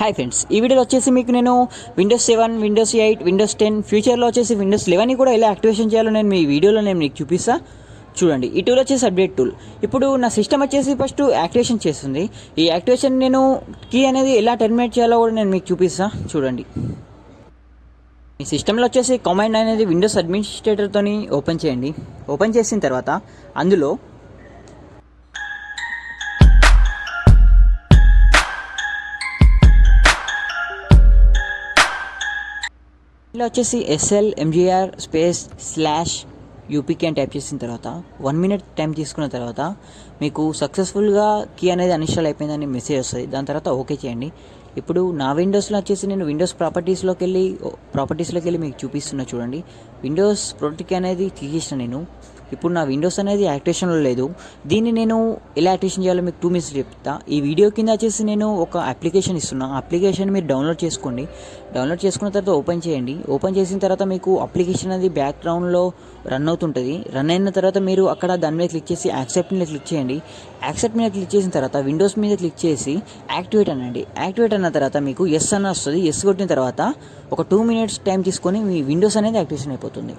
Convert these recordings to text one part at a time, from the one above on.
Hi friends ఈ వీడియోలో వచ్చేసి మీకు నేను Windows seven Windows eight Windows ten ఫ్యూచర్లో వచ్చేసి విండోస్ లెవెన్ కూడా ఎలా యాక్టివేషన్ చేయాలో నేను మీ వీడియోలో నేను మీకు చూపిస్తా. చూడండి ఈ టూల్ వచ్చేసి అప్డేట్ టూల్ ఇప్పుడు నా సిస్టమ్ వచ్చేసి ఫస్ట్ యాక్టివేషన్ చేస్తుంది. ఈ యాక్టివేషన్ నేను కీ అనేది ఎలా టెర్మినేట్ చేయాలో కూడా నేను మీకు చూపిస్తా. చూడండి. మీ సిస్టంలో వచ్చేసి కమాండ్ అనేది విండోస్ అడ్మినిస్ట్రేటర్తో ఓపెన్ చేయండి. ఓపెన్ చేసిన తర్వాత అందులో ఇలా వచ్చేసి SL MGR space slash UPK అని టైప్ చేసిన తర్వాత వన్ మినిట్ టైం తీసుకున్న తర్వాత మీకు సక్సెస్ఫుల్గా కీ అనేది అన్ఇన్స్టాల్ అయిపోయిందని మెసేజ్ వస్తుంది. దాని తర్వాత ఓకే చేయండి. ఇప్పుడు నా విండోస్లో వచ్చేసి నేను విండోస్ ప్రాపర్టీస్లోకి వెళ్ళి ప్రాపర్టీస్లోకి వెళ్ళి మీకు చూపిస్తున్నా చూడండి. విండోస్ ప్రొటెక్ట్ అనేది తీసేసిన నేను. ఇప్పుడు నా విండోస్ అనేది యాక్టివేషన్లో లేదు. దీన్ని నేను ఎలా యాక్టివేషన్ చేయాలో మీకు టూ మినిట్స్ చెప్తా. ఈ వీడియో కింద వచ్చేసి నేను ఒక అప్లికేషన్ ఇస్తున్నా. అప్లికేషన్ మీరు డౌన్లోడ్ చేసుకోండి. డౌన్లోడ్ చేసుకున్న తర్వాత ఓపెన్ చేయండి. ఓపెన్ చేసిన తర్వాత మీకు అప్లికేషన్ అనేది బ్యాక్గ్రౌండ్లో రన్ అవుతుంటుంది. రన్ అయిన తర్వాత మీరు అక్కడ దాని మీద క్లిక్ చేసి యాక్సెప్ట్ మీద క్లిక్ చేయండి. యాక్సెప్ట్ మీద క్లిక్ చేసిన తర్వాత విండోస్ మీద క్లిక్ చేసి యాక్టివేట్ అనండి. యాక్టివేట్ అన్న తర్వాత మీకు ఎస్ అన్న వస్తుంది. ఎస్ కొట్టిన తర్వాత ఒక టూ మినిట్స్ టైం తీసుకొని మీ విండోస్ అనేది యాక్టివేషన్ అయిపోతుంది.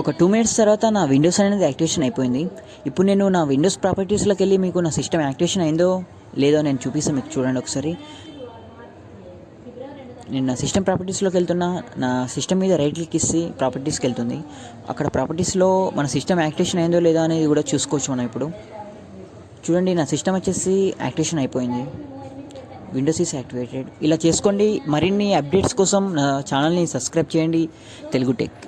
ఒక టూ మినిట్స్ తర్వాత నా విండోస్ అనేది యాక్టివేషన్ అయిపోయింది. ఇప్పుడు నేను నా విండోస్ ప్రాపర్టీస్లోకి వెళ్ళి మీకు నా సిస్టమ్ యాక్టివేషన్ అయిందో లేదో నేను చూపిస్తాను మీకు చూడండి ఒకసారి. నేను నా సిస్టమ్ ప్రాపర్టీస్లోకి వెళ్తున్నా నా సిస్టమ్ మీద రైట్ క్లిక్ ఇస్తే ప్రాపర్టీస్కి వెళ్తుంది. అక్కడ ప్రాపర్టీస్లో మన సిస్టమ్ యాక్టివేషన్ అయిందో లేదో అనేది కూడా చూసుకోవచ్చు మనం ఇప్పుడు. చూడండి నా సిస్టమ్ వచ్చేసి యాక్టివేషన్ అయిపోయింది. విండోస్ ఈస్ యాక్టివేటెడ్ ఇలా చేసుకోండి. మరిన్ని అప్డేట్స్ కోసం నా ఛానల్ని సబ్స్క్రైబ్ చేయండి. తెలుగు టెక్